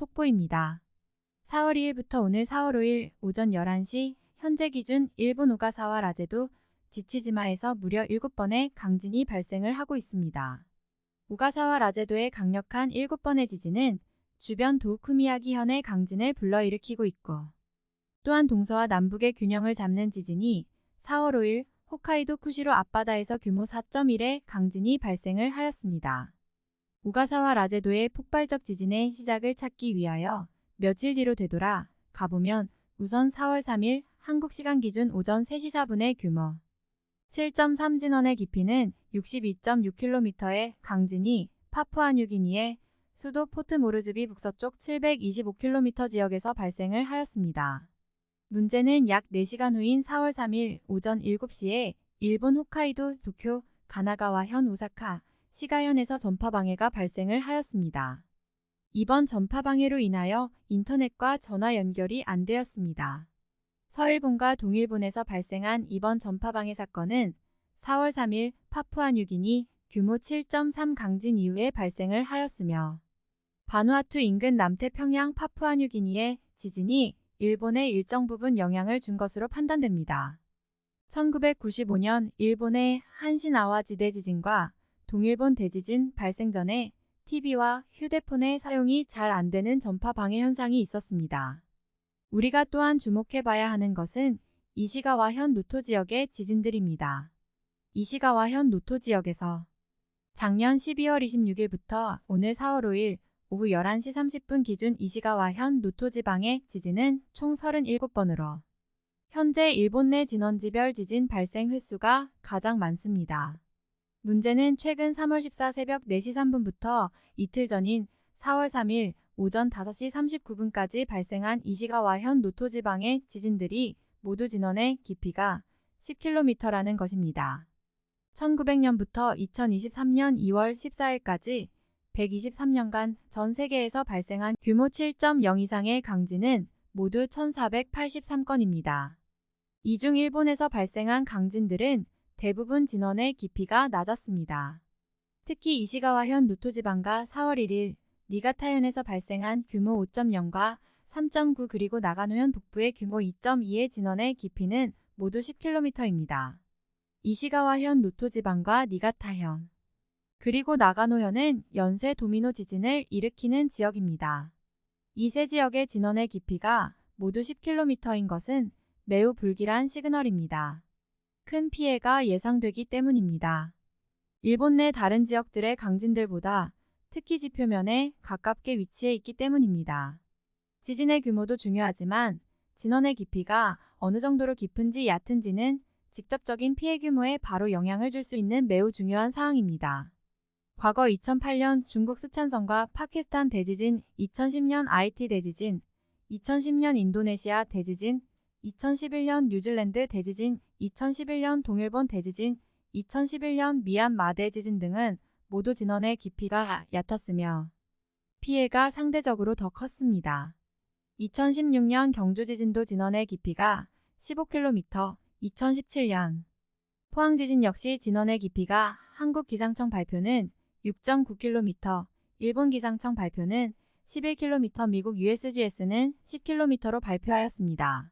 속보입니다. 4월 2일부터 오늘 4월 5일 오전 11시 현재 기준 일본 오가사와 라제도 지치지마에서 무려 7번의 강진이 발생을 하고 있습니다. 오가사와 라제도의 강력한 7번의 지진은 주변 도쿠미야기 현의 강진을 불러일으키고 있고 또한 동서와 남북의 균형을 잡는 지진이 4월 5일 홋카이도 쿠시로 앞바다에서 규모 4.1의 강진이 발생을 하였습니다. 오가사와 라제도의 폭발적 지진의 시작을 찾기 위하여 며칠 뒤로 되돌아 가보면 우선 4월 3일 한국 시간 기준 오전 3시 4분의 규모 7.3 진원의 깊이는 62.6km의 강진이 파푸아뉴기니의 수도 포트 모르즈비 북서쪽 725km 지역에서 발생을 하였습니다. 문제는 약 4시간 후인 4월 3일 오전 7시에 일본 홋카이도 도쿄 가나가와현 오사카 시가현에서 전파 방해가 발생을 하였습니다. 이번 전파 방해로 인하여 인터넷과 전화 연결이 안 되었습니다. 서일본과 동일본에서 발생한 이번 전파 방해 사건은 4월 3일 파푸아뉴기니 규모 7.3 강진 이후에 발생을 하였으며 바누아투 인근 남태평양 파푸아뉴기니의 지진이 일본의 일정 부분 영향을 준 것으로 판단됩니다. 1995년 일본의 한신아와 지대 지진과 동일본 대지진 발생 전에 TV와 휴대폰의 사용이 잘 안 되는 전파 방해 현상이 있었습니다. 우리가 또한 주목해봐야 하는 것은 이시가와현 노토 지역의 지진들입니다. 이시가와현 노토 지역에서 작년 12월 26일부터 오늘 4월 5일 오후 11시 30분 기준 이시가와현 노토 지방의 지진은 총 37번으로 현재 일본 내 진원지별 지진 발생 횟수가 가장 많습니다. 문제는 최근 3월 14 새벽 4시 3분부터 이틀 전인 4월 3일 오전 5시 39분까지 발생한 이시가와현 노토 지방의 지진들이 모두 진원의 깊이가 10km라는 것입니다. 1900년부터 2023년 2월 14일까지 123년간 전 세계에서 발생한 규모 7.0 이상의 강진은 모두 1483건입니다. 이 중 일본에서 발생한 강진들은 대부분 진원의 깊이가 낮았습니다. 특히 이시가와현 노토지방과 4월 1일 니가타현에서 발생한 규모 5.0과 3.9 그리고 나가노현 북부의 규모 2.2의 진원의 깊이는 모두 10km입니다. 이시가와현 노토지방과 니가타현 그리고 나가노현은 연쇄 도미노 지진을 일으키는 지역입니다. 이세 지역의 진원의 깊이가 모두 10km인 것은 매우 불길한 시그널입니다. 큰 피해가 예상되기 때문입니다. 일본 내 다른 지역들의 강진들보다 특히 지표면에 가깝게 위치해 있기 때문입니다. 지진의 규모도 중요하지만 진원의 깊이가 어느 정도로 깊은지 얕은지는 직접적인 피해 규모에 바로 영향을 줄 수 있는 매우 중요한 사항입니다. 과거 2008년 중국 스촨성과 파키스탄 대지진, 2010년 IT 대지진, 2010년 인도네시아 대지진, 2011년 뉴질랜드 대지진, 2011년 동일본 대지진, 2011년 미얀마 대지진 등은 모두 진원의 깊이가 얕았으며 피해가 상대적으로 더 컸습니다. 2016년 경주 지진도 진원의 깊이가 15km, 2017년 포항 지진 역시 진원의 깊이가 한국 기상청 발표는 6.9km, 일본 기상청 발표는 11km, 미국 USGS는 10km로 발표하였습니다.